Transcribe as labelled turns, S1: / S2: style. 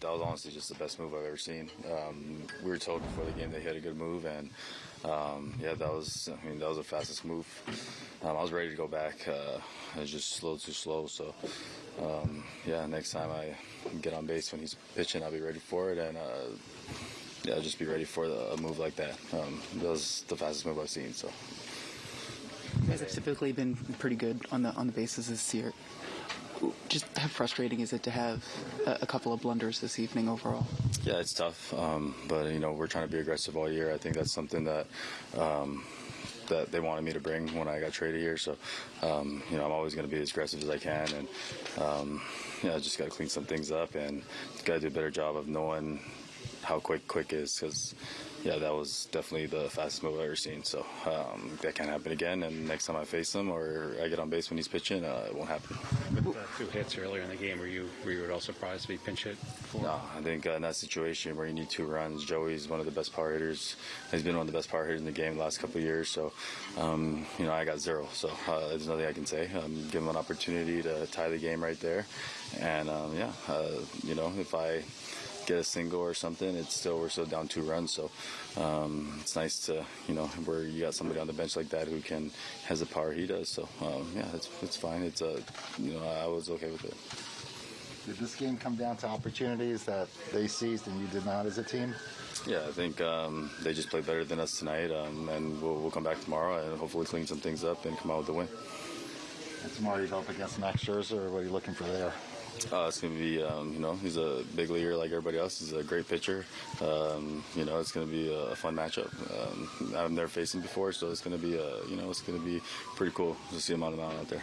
S1: That was honestly just the best move I've ever seen. Um, we were told before the game he had a good move, and um, yeah, that was. I mean, that was the fastest move. Um, I was ready to go back. Uh, I was just slow, too slow. So um, yeah, next time I get on base when he's pitching, I'll be ready for it, and uh, yeah, just be ready for the, a move like that. Um, that was the fastest move I've seen. So.
S2: You guys have typically been pretty good on the on the bases this year. Just how frustrating is it to have a, a couple of blunders this evening overall?
S1: Yeah, it's tough, um, but you know we're trying to be aggressive all year. I think that's something that. Um, that they wanted me to bring when I got traded here, so um, you know I'm always going to be as aggressive as I can, and um, you know I just got to clean some things up and got to do a better job of knowing how quick quick is because yeah, that was definitely the fastest move I've ever seen. So um, that can't happen again. And next time I face him or I get on base when he's pitching, uh, it won't happen.
S3: With uh, two hits earlier in the game, were you were you at all surprised to be pinch hit? For?
S1: No, I think uh, in that situation where you need two runs, Joey's one of the best power hitters. He's been one of the best power hitters in the game the last couple of years. So, um, you know, I got zero. So uh, there's nothing I can say. Um, give him an opportunity to tie the game right there. And um, yeah, uh, you know, if I get a single or something, it's still we're still down two runs. So um, it's nice to you know where you got somebody on the bench like that who can has the power he does. So um, yeah, it's it's fine. It's uh, you know I was okay with it.
S4: Did this game come down to opportunities that they seized and you did not as a team?
S1: Yeah, I think um, they just played better than us tonight, um, and we'll, we'll come back tomorrow and hopefully clean some things up and come out with the win.
S4: And tomorrow you go up against Max Scherzer, or what are you looking for there?
S1: Uh, it's going to be, um, you know, he's a big leaguer like everybody else. He's a great pitcher. Um, you know, it's going to be a fun matchup. Um, I've never faced him before, so it's going to be, a, you know, it's going to be pretty cool to see him on the mound out there.